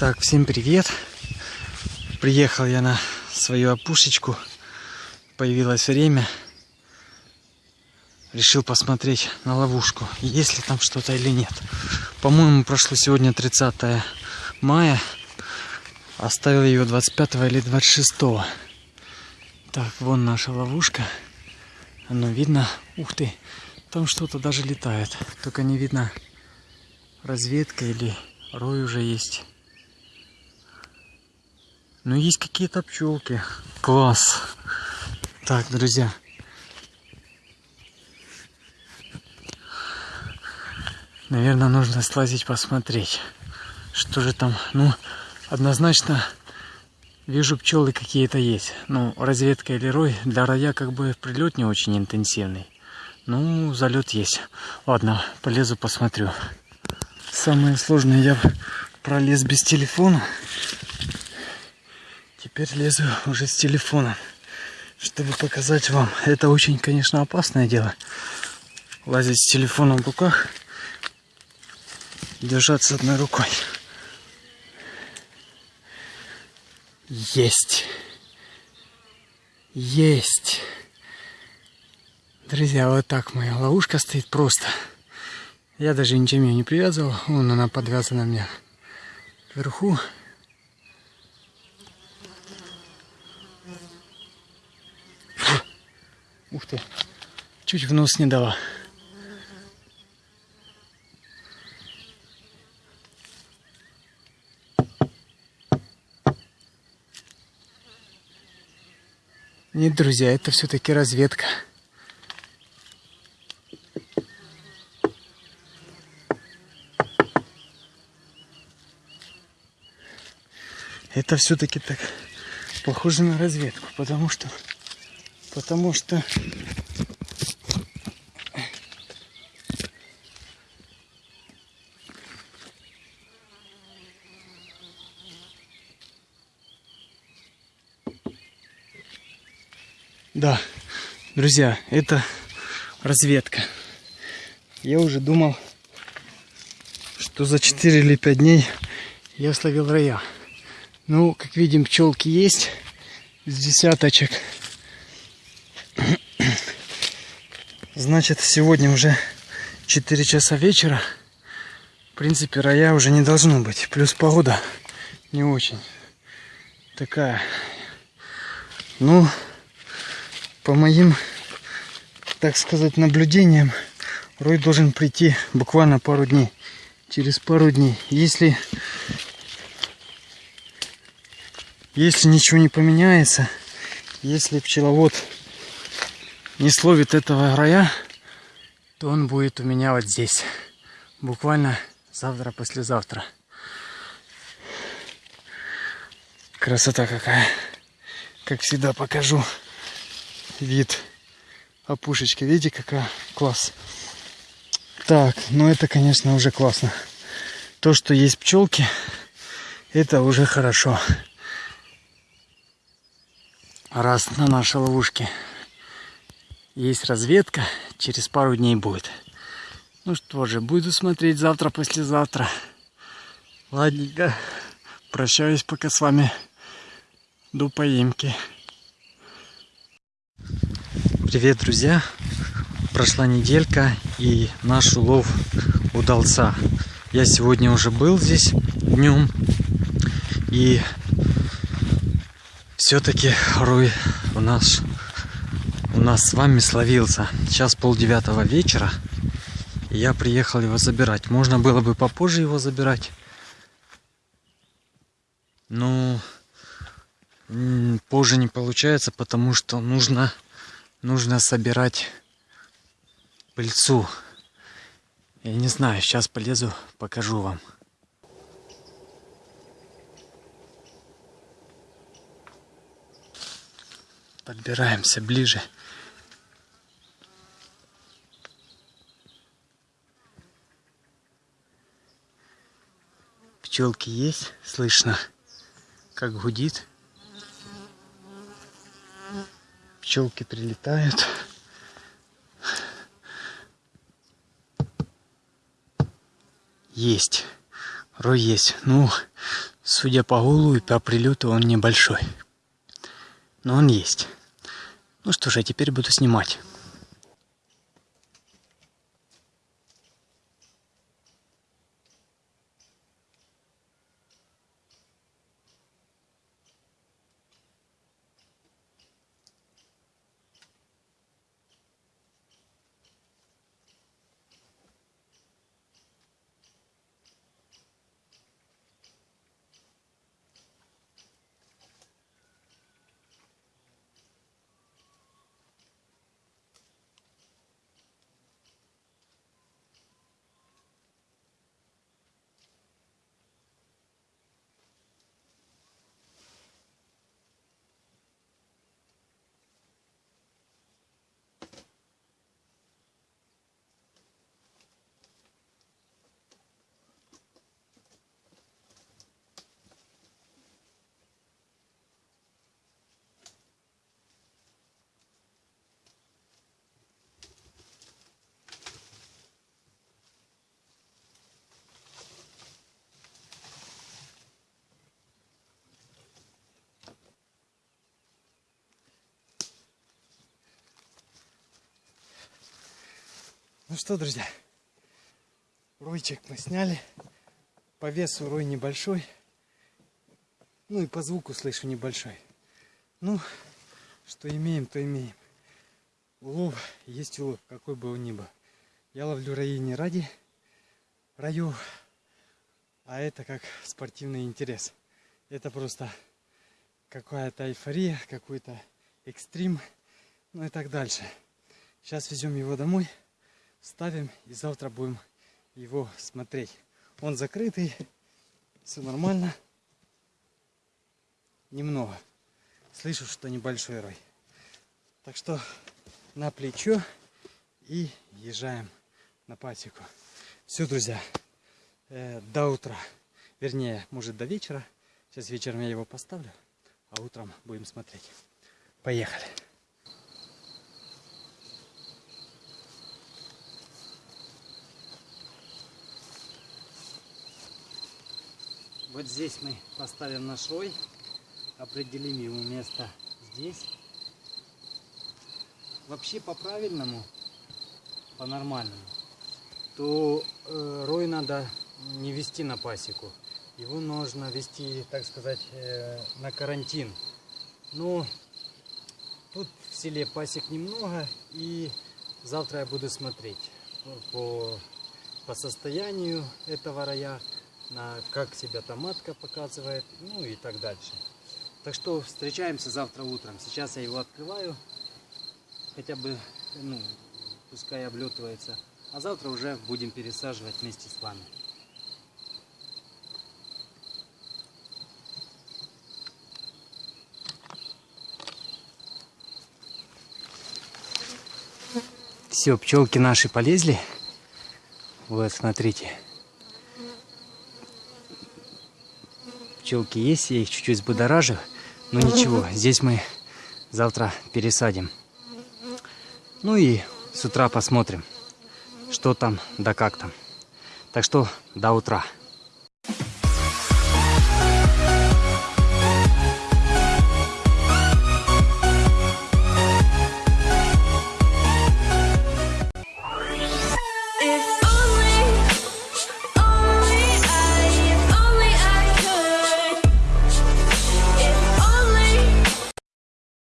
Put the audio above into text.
Так, всем привет. Приехал я на свою опушечку. Появилось время. Решил посмотреть на ловушку, есть ли там что-то или нет. По-моему, прошло сегодня 30 мая. Оставил ее 25 или 26. Так, вон наша ловушка. Оно видно. Ух ты, там что-то даже летает. Только не видно разведка или рой уже есть. Ну, есть какие-то пчелки. Класс. Так, друзья. Наверное, нужно слазить посмотреть, что же там. Ну, однозначно вижу пчелы какие-то есть. Ну, разведка или рой. Для роя как бы прилет не очень интенсивный. Ну, залет есть. Ладно, полезу посмотрю. Самое сложное я пролез без телефона. Теперь лезу уже с телефона, чтобы показать вам. Это очень, конечно, опасное дело. Лазить с телефоном в руках, держаться одной рукой. Есть. Есть. Друзья, вот так моя ловушка стоит просто. Я даже ничем ее не привязывал. Вон она подвязана меня вверху. Ух ты, чуть в нос не дала. Нет, друзья, это все-таки разведка. Это все-таки так похоже на разведку, потому что потому что Да, друзья, это разведка. Я уже думал, что за 4 или 5 дней я словил роя. Ну, как видим, пчелки есть с десяточек. Значит, сегодня уже 4 часа вечера. В принципе, роя уже не должно быть. Плюс погода не очень такая. Ну, по моим, так сказать, наблюдениям, рой должен прийти буквально пару дней. Через пару дней. Если, если ничего не поменяется, если пчеловод не словит этого роя, то он будет у меня вот здесь. Буквально завтра-послезавтра. Красота какая. Как всегда покажу вид опушечки. Видите, какая класс. Так, ну это, конечно, уже классно. То, что есть пчелки, это уже хорошо. Раз на нашей ловушке есть разведка, через пару дней будет. Ну что же, буду смотреть завтра, послезавтра. Ладненько, прощаюсь пока с вами до поимки. Привет, друзья! Прошла неделька и наш улов удался. Я сегодня уже был здесь днем и все-таки рой у нас у нас с вами словился. Сейчас пол девятого вечера. Я приехал его забирать. Можно было бы попозже его забирать. Но позже не получается, потому что нужно, нужно собирать пыльцу. Я не знаю, сейчас полезу, покажу вам. Подбираемся ближе. Пчелки есть, слышно, как гудит. Пчелки прилетают. Есть. Рой есть. Ну, Судя по гулу и по прилету, он небольшой. Но он есть. Ну что ж, я теперь буду снимать. Ну что, друзья, ройчик мы сняли. По весу рой небольшой. Ну и по звуку слышу небольшой. Ну, что имеем, то имеем. Улов есть улов, какой бы он ни был. Я ловлю раи не ради раю, а это как спортивный интерес. Это просто какая-то эйфория, какой-то экстрим, ну и так дальше. Сейчас везем его домой ставим и завтра будем его смотреть. Он закрытый, все нормально. Немного. Слышу, что небольшой рой. Так что на плечо и езжаем на пасеку. Все, друзья, э, до утра. Вернее, может до вечера. Сейчас вечером я его поставлю, а утром будем смотреть. Поехали. Вот здесь мы поставим наш рой, определим ему место здесь. Вообще по-правильному, по-нормальному, то э, рой надо не вести на пасеку. Его нужно вести, так сказать, э, на карантин. Но тут в селе пасек немного, и завтра я буду смотреть по, по состоянию этого роя как себя томатка показывает, ну и так дальше. Так что встречаемся завтра утром. Сейчас я его открываю, хотя бы, ну, пускай облетывается. А завтра уже будем пересаживать вместе с вами. Все, пчелки наши полезли. Вот, смотрите. Пчелки есть, я их чуть-чуть взбудоражил. Но ничего, здесь мы завтра пересадим. Ну и с утра посмотрим, что там да как там. Так что до утра.